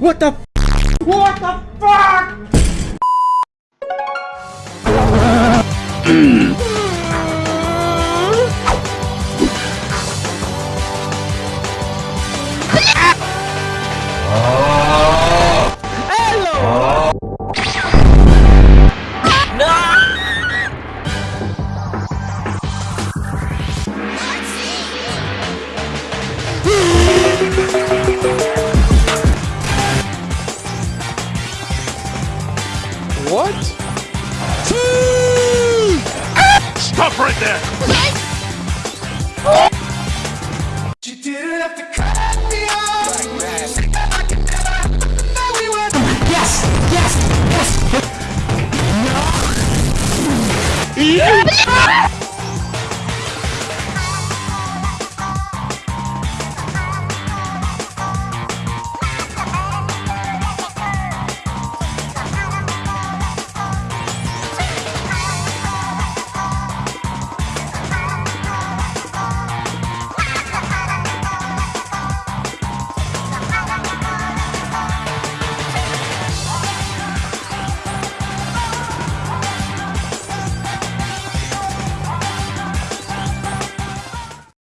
What the What the fuck? What? Ah! Stop right there. Didn't have to cut me off. Like yes, yes, yes. No. Yeah.